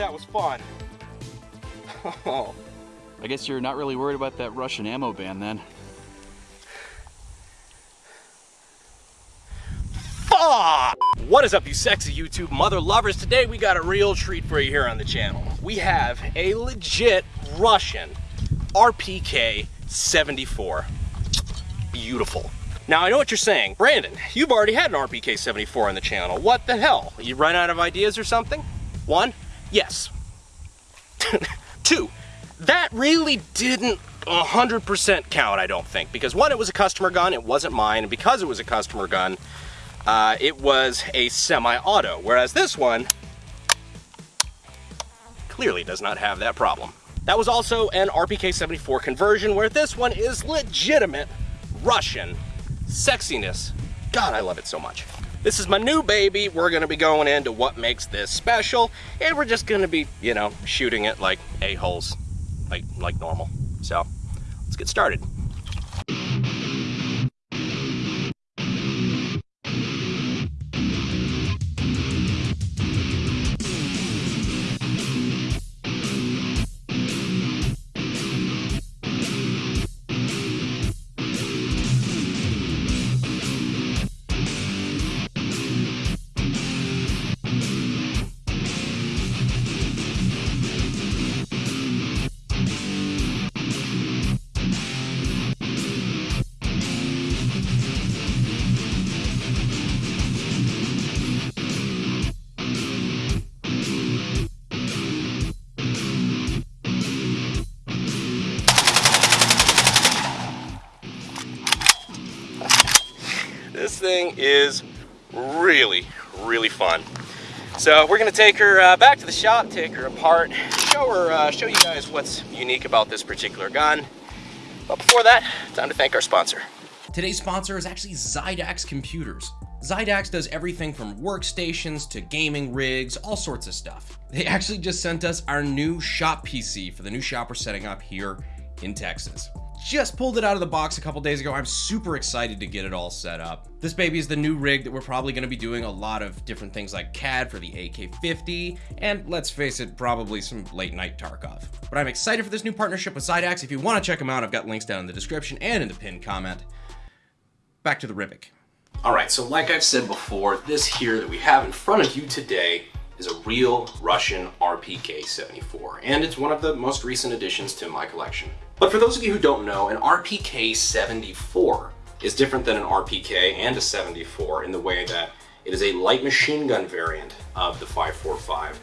that was fun. Oh. I guess you're not really worried about that Russian ammo ban then. Fuck! What is up, you sexy YouTube mother lovers? Today we got a real treat for you here on the channel. We have a legit Russian RPK 74. Beautiful. Now I know what you're saying. Brandon, you've already had an RPK 74 on the channel. What the hell? You run out of ideas or something? One, yes. Two, that really didn't 100% count, I don't think. Because one, it was a customer gun, it wasn't mine, and because it was a customer gun, uh, it was a semi-auto. Whereas this one clearly does not have that problem. That was also an RPK-74 conversion, where this one is legitimate Russian sexiness. God, I love it so much. This is my new baby. We're gonna be going into what makes this special, and we're just gonna be, you know, shooting it like a-holes, like, like normal. So, let's get started. Thing is really, really fun. So we're gonna take her uh, back to the shop, take her apart, show her, uh, show you guys what's unique about this particular gun. But before that, time to thank our sponsor. Today's sponsor is actually Xidax Computers. Xidax does everything from workstations to gaming rigs, all sorts of stuff. They actually just sent us our new shop PC for the new shop we're setting up here in Texas. Just pulled it out of the box a couple days ago. I'm super excited to get it all set up. This baby is the new rig that we're probably going to be doing a lot of different things like CAD for the AK-50, and let's face it, probably some late night Tarkov. But I'm excited for this new partnership with Xidax. If you want to check them out, I've got links down in the description and in the pinned comment. Back to the Rivik. All right, so like I've said before, this here that we have in front of you today is a real Russian RPK-74, and it's one of the most recent additions to my collection. But for those of you who don't know, an RPK-74 is different than an RPK and a 74 in the way that it is a light machine gun variant of the 545,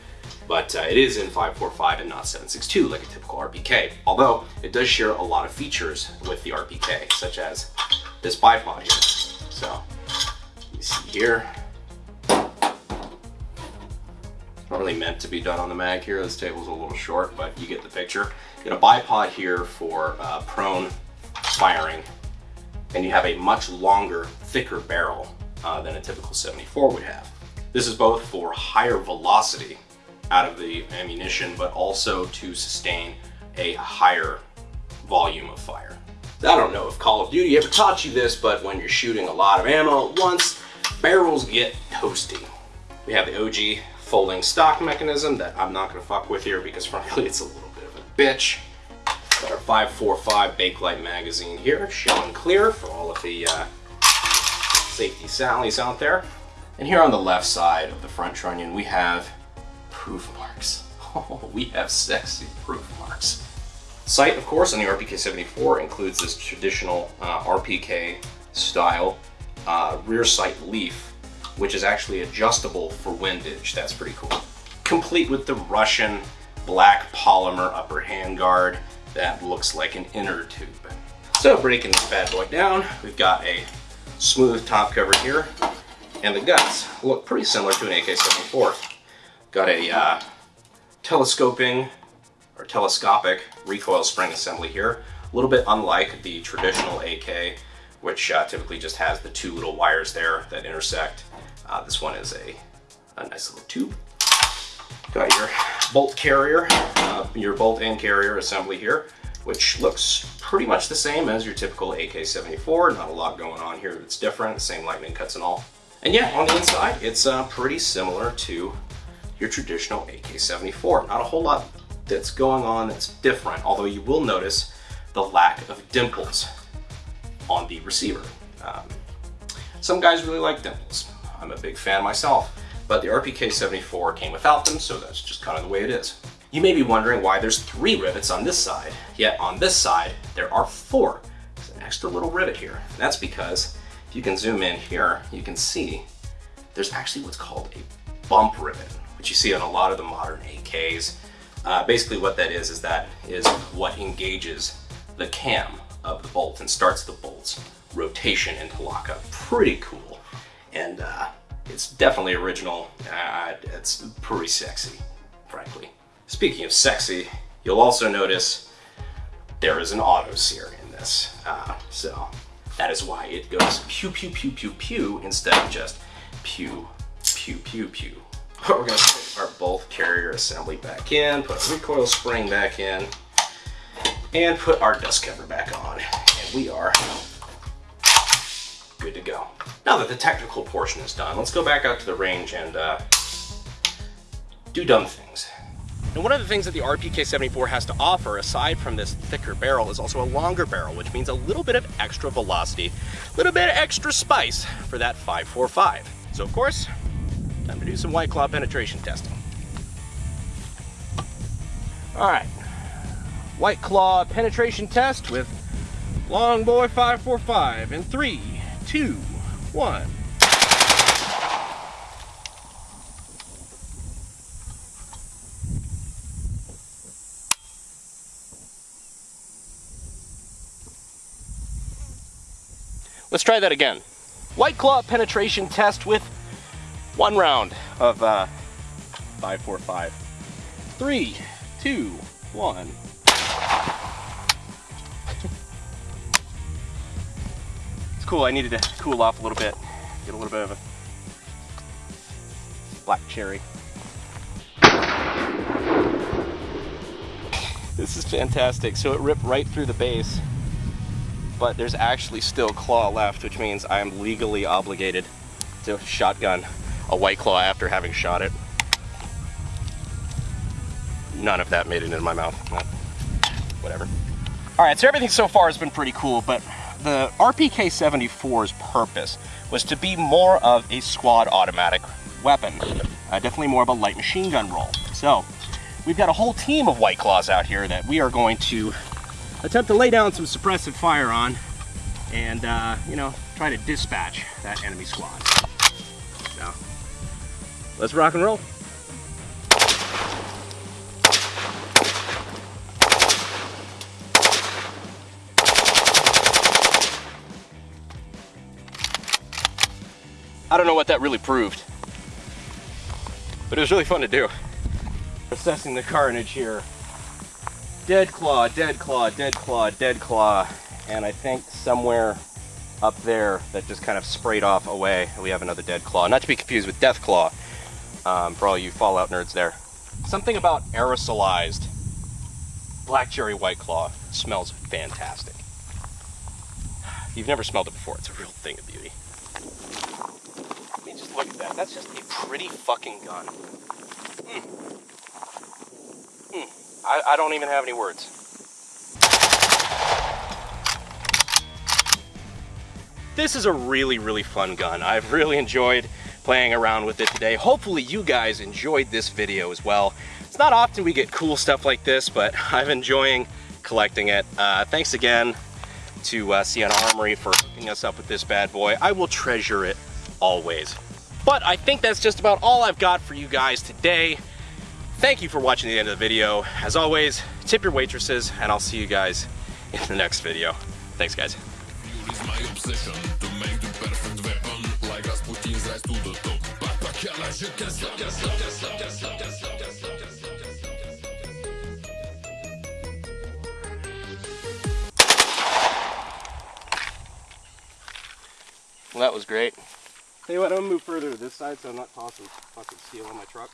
but uh, it is in 545 and not 762 like a typical RPK. Although it does share a lot of features with the RPK, such as this bipod here. So you see here, not really meant to be done on the mag here. This table's a little short, but you get the picture. You get a bipod here for uh, prone firing, and you have a much longer, thicker barrel uh, than a typical 74 would have. This is both for higher velocity out of the ammunition, but also to sustain a higher volume of fire. I don't know if Call of Duty ever taught you this, but when you're shooting a lot of ammo at once, barrels get toasty. We have the OG folding stock mechanism that I'm not gonna fuck with here because frankly it's a little bit of a bitch. Got our 545 Bakelite magazine here, showing clear for all of the uh, safety sallies out there. And here on the left side of the front trunnion, we have proof marks. Oh, we have sexy proof marks. Sight, of course, on the RPK-74 includes this traditional uh, RPK style uh, rear sight leaf which is actually adjustable for windage. That's pretty cool. Complete with the Russian black polymer upper handguard that looks like an inner tube. So breaking this bad boy down, we've got a smooth top cover here, and the guts look pretty similar to an AK-74. Got a uh, telescoping or telescopic recoil spring assembly here, a little bit unlike the traditional AK, which uh, typically just has the two little wires there that intersect. Uh, this one is a, a, nice little tube. Got your bolt carrier, uh, your bolt and carrier assembly here, which looks pretty much the same as your typical AK-74. Not a lot going on here that's different, same lightning cuts and all. And yeah, on the inside, it's uh, pretty similar to your traditional AK-74. Not a whole lot that's going on that's different, although you will notice the lack of dimples on the receiver. Um, some guys really like dimples. I'm a big fan myself, but the RPK-74 came without them, so that's just kind of the way it is. You may be wondering why there's three rivets on this side, yet on this side, there are four. There's an extra little rivet here. And that's because, if you can zoom in here, you can see there's actually what's called a bump rivet, which you see on a lot of the modern AKs. Uh, basically what that is, is that is what engages the cam of the bolt and starts the bolt's rotation into lockup. Pretty cool. And uh, it's definitely original. Uh, it's pretty sexy, frankly. Speaking of sexy, you'll also notice there is an auto sear in this. Uh, so that is why it goes pew pew pew pew pew instead of just pew pew pew pew. We're gonna put our bolt carrier assembly back in, put recoil spring back in, and put our dust cover back on. And we are good to go. Now that the technical portion is done, let's go back out to the range and uh, do dumb things. And one of the things that the RPK-74 has to offer, aside from this thicker barrel, is also a longer barrel, which means a little bit of extra velocity, a little bit of extra spice for that 545. So of course, time to do some White Claw penetration testing. All right, White Claw penetration test with Long Boy 545 in three, two, one. Let's try that again. White Claw penetration test with one round of uh, 545. Three, two, one. Cool, I needed to cool off a little bit. Get a little bit of a black cherry. This is fantastic. So it ripped right through the base but there's actually still claw left, which means I am legally obligated to shotgun a white claw after having shot it. None of that made it into my mouth. Whatever. All right, so everything so far has been pretty cool, but the RPK-74's purpose was to be more of a squad automatic weapon. Uh, definitely more of a light machine gun role. So we've got a whole team of White Claws out here that we are going to attempt to lay down some suppressive fire on and, uh, you know, try to dispatch that enemy squad. So, let's rock and roll. I don't know what that really proved, but it was really fun to do. Assessing the carnage here dead claw, dead claw, dead claw, dead claw, and I think somewhere up there that just kind of sprayed off away, we have another dead claw. Not to be confused with death claw, um, for all you Fallout nerds there. Something about aerosolized black cherry white claw smells fantastic. You've never smelled it before, it's a real thing of beauty. I mean, just look at that. That's just a pretty fucking gun. Mm. I, I don't even have any words. This is a really, really fun gun. I've really enjoyed playing around with it today. Hopefully you guys enjoyed this video as well. It's not often we get cool stuff like this, but I'm enjoying collecting it. Uh, thanks again to uh, Sienna Armory for hooking us up with this bad boy. I will treasure it always. But I think that's just about all I've got for you guys today. Thank you for watching the end of the video. As always, tip your waitresses, and I'll see you guys in the next video. Thanks, guys. Well, that was great. Tell you what, I'm gonna move further to this side so I'm not tossing fucking steel on my truck.